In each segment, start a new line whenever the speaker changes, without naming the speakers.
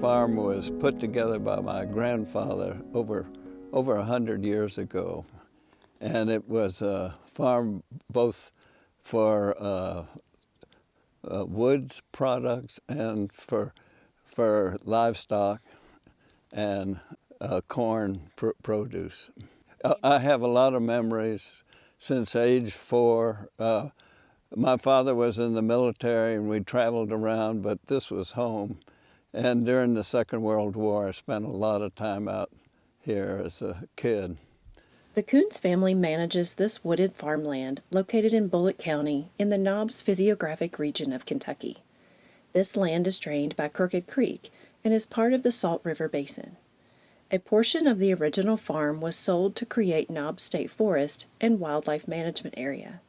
farm was put together by my grandfather over over a hundred years ago, and it was a farm both for uh, uh, woods products and for for livestock and uh, corn pr produce. Uh, I have a lot of memories since age four. Uh, my father was in the military and we traveled around, but this was home. And during the Second World War, I spent a lot of time out here as a kid.
The Coons family manages this wooded farmland located in Bullitt County in the Knobs physiographic region of Kentucky. This land is drained by Crooked Creek and is part of the Salt River Basin. A portion of the original farm was sold to create Knobs State Forest and Wildlife Management Area.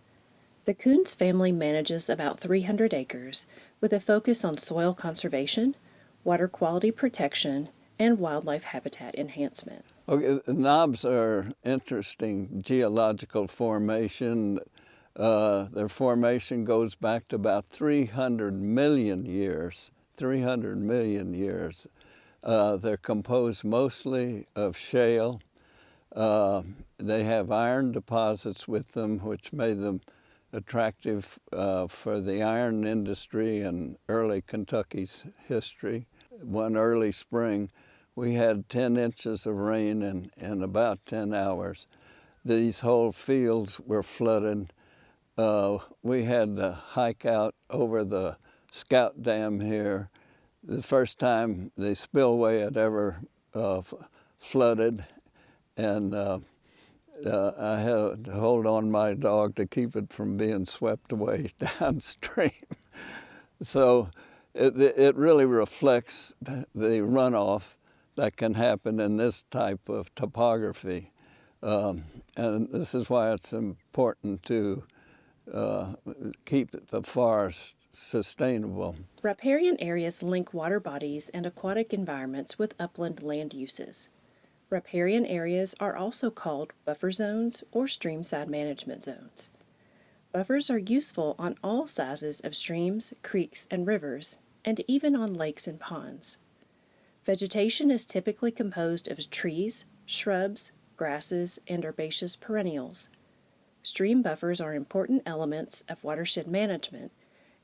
The Coons family manages about 300 acres with a focus on soil conservation, water quality protection, and wildlife habitat enhancement.
Okay, the knobs are interesting geological formation. Uh, their formation goes back to about 300 million years, 300 million years. Uh, they're composed mostly of shale. Uh, they have iron deposits with them, which made them attractive uh, for the iron industry in early Kentucky's history. One early spring, we had 10 inches of rain in, in about 10 hours. These whole fields were flooded. Uh, we had to hike out over the Scout Dam here. The first time the spillway had ever uh, flooded, and uh, uh, I had to hold on my dog to keep it from being swept away downstream. so it, it really reflects the runoff that can happen in this type of topography. Um, and this is why it's important to uh, keep the forest sustainable.
Riparian areas link water bodies and aquatic environments with upland land uses. Riparian areas are also called buffer zones or streamside management zones. Buffers are useful on all sizes of streams, creeks, and rivers, and even on lakes and ponds. Vegetation is typically composed of trees, shrubs, grasses, and herbaceous perennials. Stream buffers are important elements of watershed management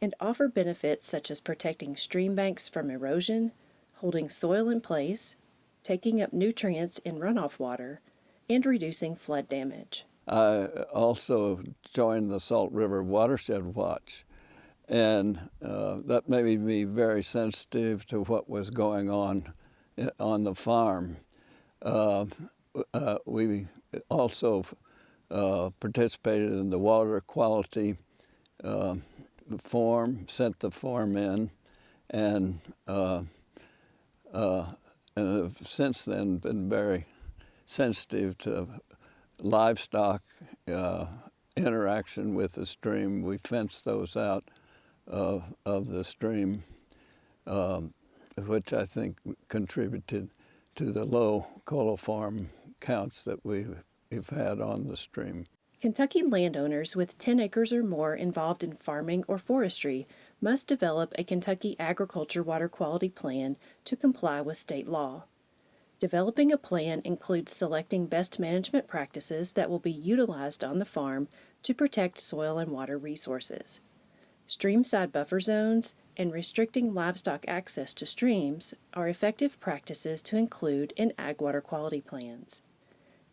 and offer benefits such as protecting stream banks from erosion, holding soil in place, taking up nutrients in runoff water, and reducing flood damage.
I also joined the Salt River Watershed Watch, and uh, that made me very sensitive to what was going on on the farm. Uh, uh, we also uh, participated in the water quality uh, form, sent the form in, and uh, and have since then been very sensitive to livestock uh, interaction with the stream. We fenced those out uh, of the stream, um, which I think contributed to the low coliform counts that we've, we've had on the stream.
Kentucky landowners with 10 acres or more involved in farming or forestry must develop a Kentucky Agriculture Water Quality Plan to comply with state law. Developing a plan includes selecting best management practices that will be utilized on the farm to protect soil and water resources. Streamside buffer zones and restricting livestock access to streams are effective practices to include in ag water quality plans.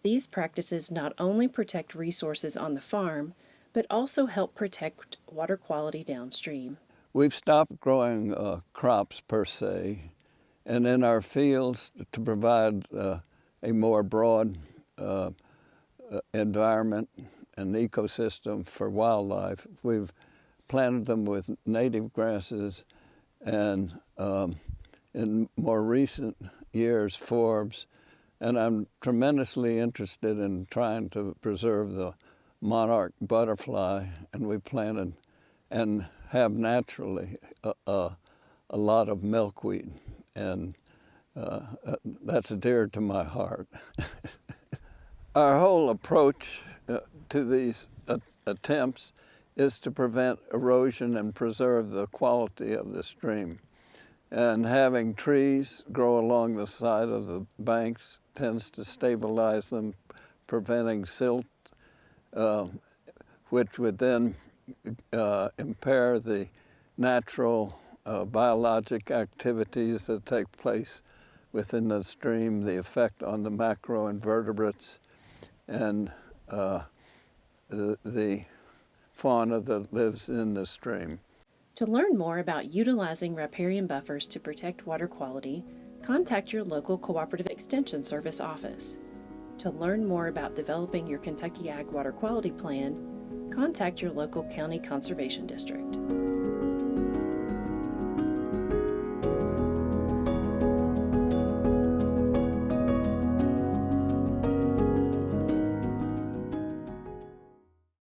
These practices not only protect resources on the farm, but also help protect water quality downstream.
We've stopped growing uh, crops per se, and in our fields to provide uh, a more broad uh, uh, environment and ecosystem for wildlife. We've planted them with native grasses and um, in more recent years forbs and I'm tremendously interested in trying to preserve the monarch butterfly and we planted and have naturally a, a, a lot of milkweed, and uh, that's dear to my heart. Our whole approach uh, to these uh, attempts is to prevent erosion and preserve the quality of the stream. And having trees grow along the side of the banks tends to stabilize them, preventing silt, uh, which would then uh, impair the natural uh, biologic activities that take place within the stream, the effect on the macroinvertebrates, and uh, the, the fauna that lives in the stream.
To learn more about utilizing riparian buffers to protect water quality, contact your local Cooperative Extension Service office. To learn more about developing your Kentucky Ag Water Quality Plan, contact your local county conservation district.